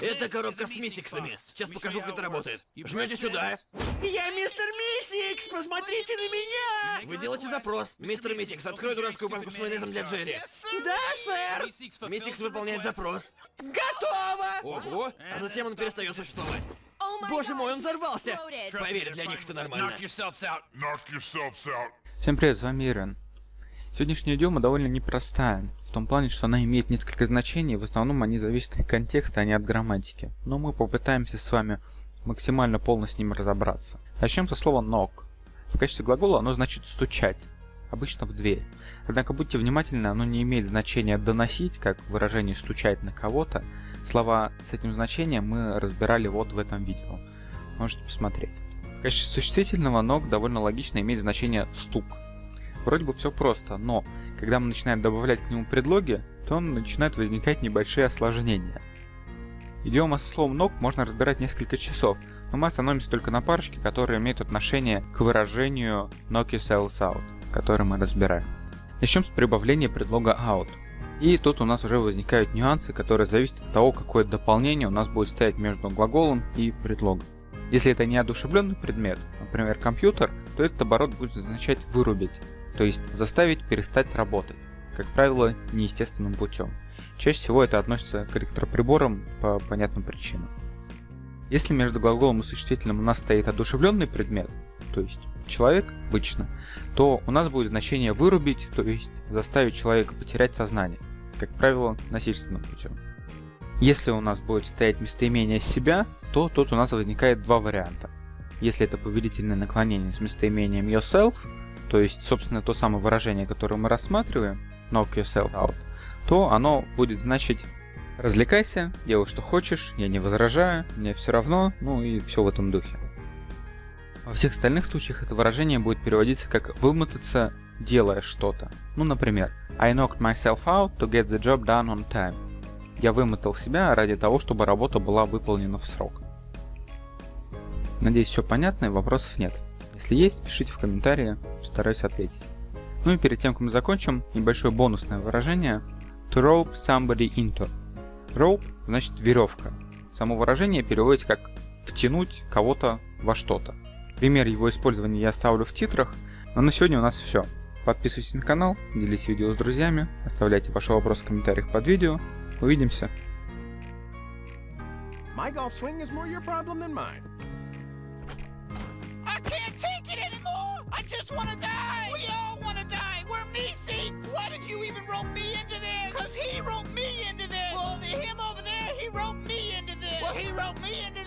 Это коробка с мисиксами. Сейчас покажу, как это работает. Жмете сюда. Я мистер Мисикс, посмотрите на меня! Вы делаете запрос. Мистер Мисикс, открой дурацкую банку с майонезом для Джерри. Да, сэр! Мисикс выполняет запрос. Готово! Ого! А затем он перестает существовать. Боже мой, он взорвался! Поверь, для них это нормально. Knock yourselves out. Knock yourselves out. Всем привет, с вами Ирен. Сегодняшняя идиома довольно непростая, в том плане, что она имеет несколько значений, в основном они зависят от контекста, а не от грамматики. Но мы попытаемся с вами максимально полно с ним разобраться. Начнем со слова knock. В качестве глагола оно значит стучать, обычно в дверь. Однако будьте внимательны, оно не имеет значения доносить, как выражение стучать на кого-то. Слова с этим значением мы разбирали вот в этом видео. Можете посмотреть. В качестве существительного knock довольно логично имеет значение стук. Вроде бы все просто, но когда мы начинаем добавлять к нему предлоги, то начинают возникать небольшие осложнения. Идиома со словом knock можно разбирать несколько часов, но мы остановимся только на парочке, которые имеют отношение к выражению knock yourselves out, который мы разбираем. Начнем с прибавления предлога out. И тут у нас уже возникают нюансы, которые зависят от того, какое дополнение у нас будет стоять между глаголом и предлогом. Если это неодушевленный предмет, например компьютер, то этот оборот будет означать вырубить, то есть заставить перестать работать, как правило, неестественным путем. Чаще всего это относится к электроприборам по понятным причинам. Если между глаголом и существительным у нас стоит одушевленный предмет, то есть человек обычно, то у нас будет значение вырубить, то есть заставить человека потерять сознание, как правило, насильственным путем. Если у нас будет стоять местоимение себя, то тут у нас возникает два варианта. Если это повелительное наклонение с местоимением yourself, то есть, собственно, то самое выражение, которое мы рассматриваем, knock yourself out, то оно будет значить развлекайся, делай что хочешь, я не возражаю, мне все равно, ну и все в этом духе. Во всех остальных случаях это выражение будет переводиться как вымотаться, делая что-то. Ну, например, I knocked myself out to get the job done on time. Я вымотал себя ради того, чтобы работа была выполнена в срок. Надеюсь, все понятно и вопросов нет. Если есть, пишите в комментарии, постараюсь ответить. Ну и перед тем, как мы закончим, небольшое бонусное выражение to rope somebody into. Rope значит веревка. Само выражение переводится как втянуть кого-то во что-то. Пример его использования я оставлю в титрах, но на сегодня у нас все. Подписывайтесь на канал, делитесь видео с друзьями, оставляйте ваши вопросы в комментариях под видео. Увидимся! My golf swing is more your problem than mine. He wrote me into